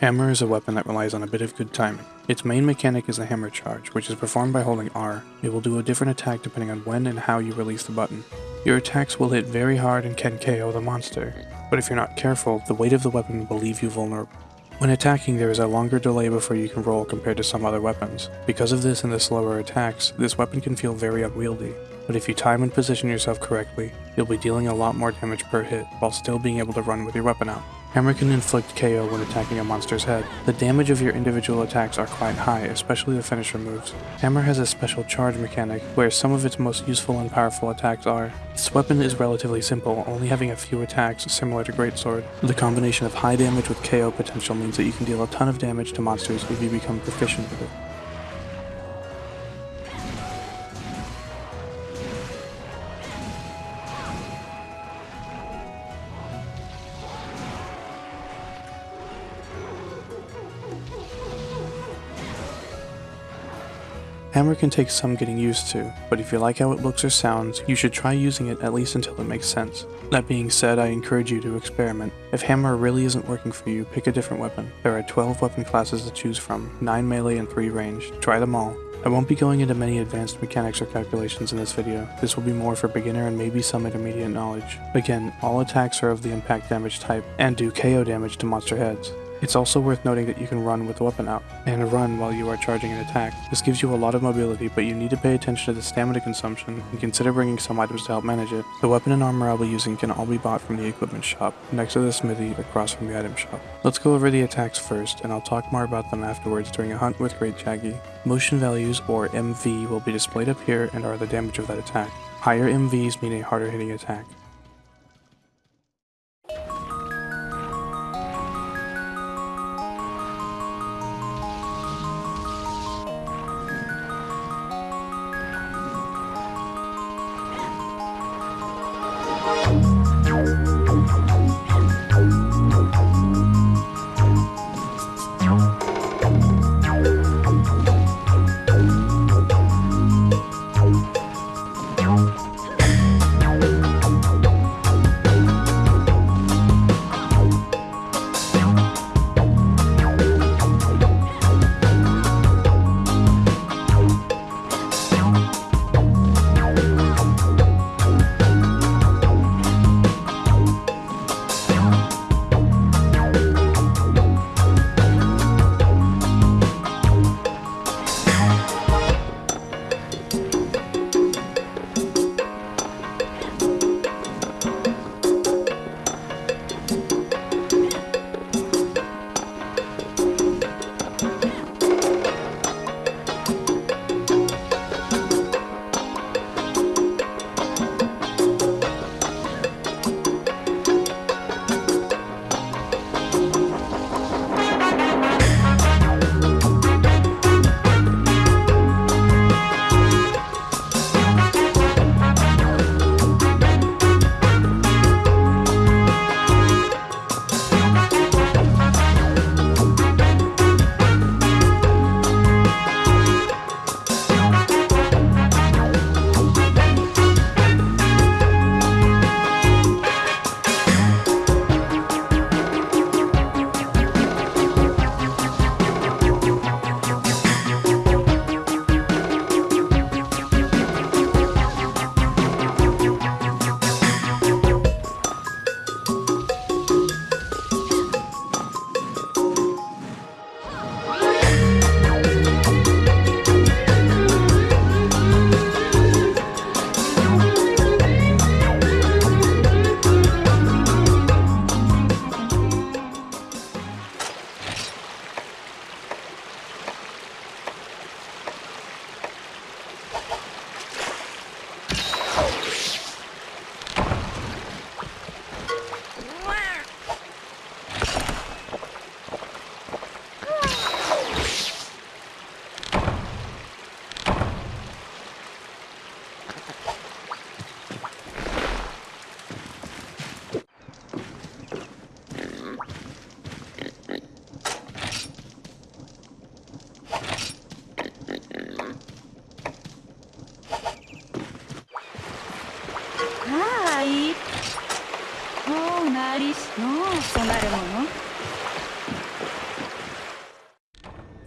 Hammer is a weapon that relies on a bit of good timing. Its main mechanic is the hammer charge, which is performed by holding R. It will do a different attack depending on when and how you release the button. Your attacks will hit very hard and can KO the monster, but if you're not careful, the weight of the weapon will leave you vulnerable. When attacking, there is a longer delay before you can roll compared to some other weapons. Because of this and the slower attacks, this weapon can feel very unwieldy, but if you time and position yourself correctly, you'll be dealing a lot more damage per hit while still being able to run with your weapon out. Hammer can inflict KO when attacking a monster's head. The damage of your individual attacks are quite high, especially the finisher moves. Hammer has a special charge mechanic, where some of its most useful and powerful attacks are. This weapon is relatively simple, only having a few attacks similar to Greatsword. The combination of high damage with KO potential means that you can deal a ton of damage to monsters if you become proficient with it. Hammer can take some getting used to, but if you like how it looks or sounds, you should try using it at least until it makes sense. That being said, I encourage you to experiment. If Hammer really isn't working for you, pick a different weapon. There are 12 weapon classes to choose from, 9 melee and 3 range. Try them all. I won't be going into many advanced mechanics or calculations in this video. This will be more for beginner and maybe some intermediate knowledge. Again, all attacks are of the impact damage type and do KO damage to monster heads. It's also worth noting that you can run with the weapon out, and run while you are charging an attack. This gives you a lot of mobility, but you need to pay attention to the stamina consumption and consider bringing some items to help manage it. The weapon and armor I'll be using can all be bought from the equipment shop, next to the smithy across from the item shop. Let's go over the attacks first, and I'll talk more about them afterwards during a hunt with Great Jaggi. Motion values, or MV, will be displayed up here and are the damage of that attack. Higher MVs mean a harder hitting attack.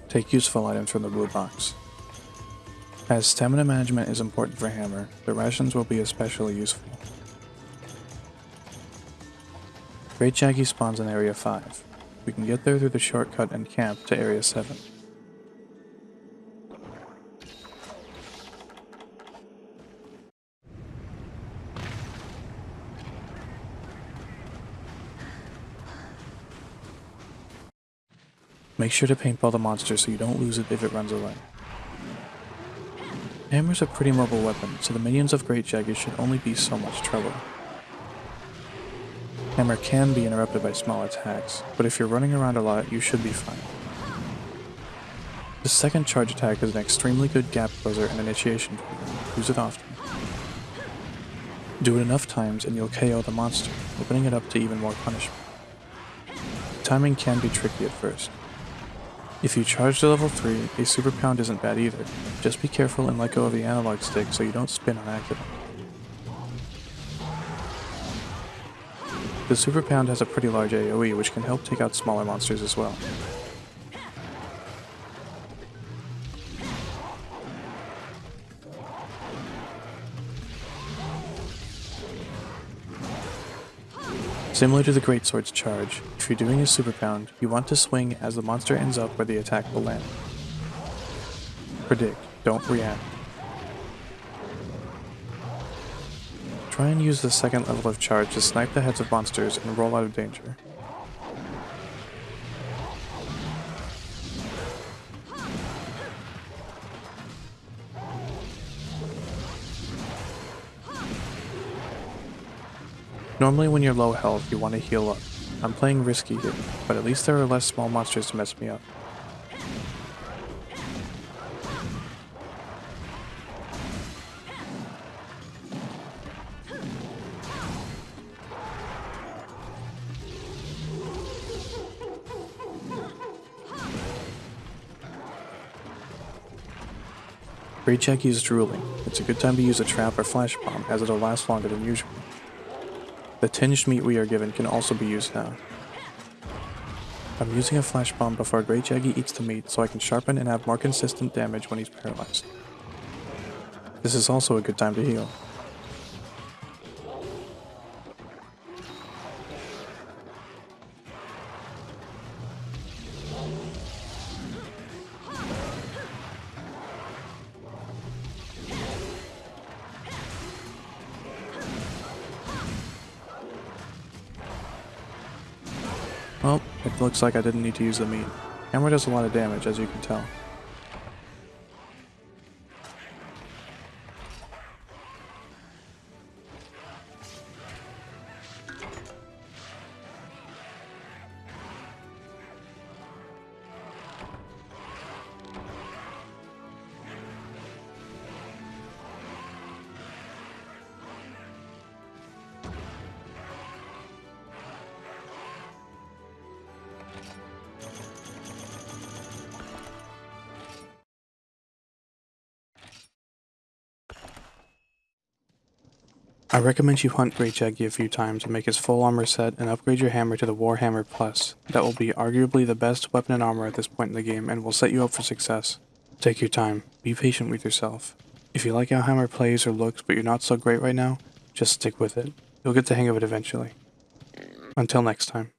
Take useful items from the loot box. As stamina management is important for Hammer, the rations will be especially useful. Great Jaggi spawns in Area 5. We can get there through the shortcut and camp to Area 7. Make sure to paintball the monster so you don't lose it if it runs away. Hammer's a pretty mobile weapon, so the minions of Great Jaggi should only be so much trouble. Hammer can be interrupted by small attacks, but if you're running around a lot, you should be fine. The second charge attack is an extremely good gap closer and initiation trigger. Use it often. Do it enough times and you'll KO the monster, opening it up to even more punishment. Timing can be tricky at first, if you charge to level 3, a super pound isn't bad either. Just be careful and let go of the analog stick so you don't spin on accident. The super pound has a pretty large AoE which can help take out smaller monsters as well. Similar to the Greatsword's charge, if you're doing a super pound, you want to swing as the monster ends up where the attack will land. Predict, don't react. Try and use the second level of charge to snipe the heads of monsters and roll out of danger. Normally when you're low health, you want to heal up. I'm playing risky here, but at least there are less small monsters to mess me up. Great Check is drooling. It's a good time to use a trap or flash bomb as it'll last longer than usual. The tinged meat we are given can also be used now. I'm using a flash bomb before Great Jaggi eats the meat so I can sharpen and have more consistent damage when he's paralyzed. This is also a good time to heal. Well, it looks like I didn't need to use the meat. Hammer does a lot of damage, as you can tell. I recommend you hunt Great Jaggi a few times and make his full armor set and upgrade your hammer to the Warhammer Plus. That will be arguably the best weapon and armor at this point in the game and will set you up for success. Take your time, be patient with yourself. If you like how Hammer plays or looks but you're not so great right now, just stick with it. You'll get the hang of it eventually. Until next time.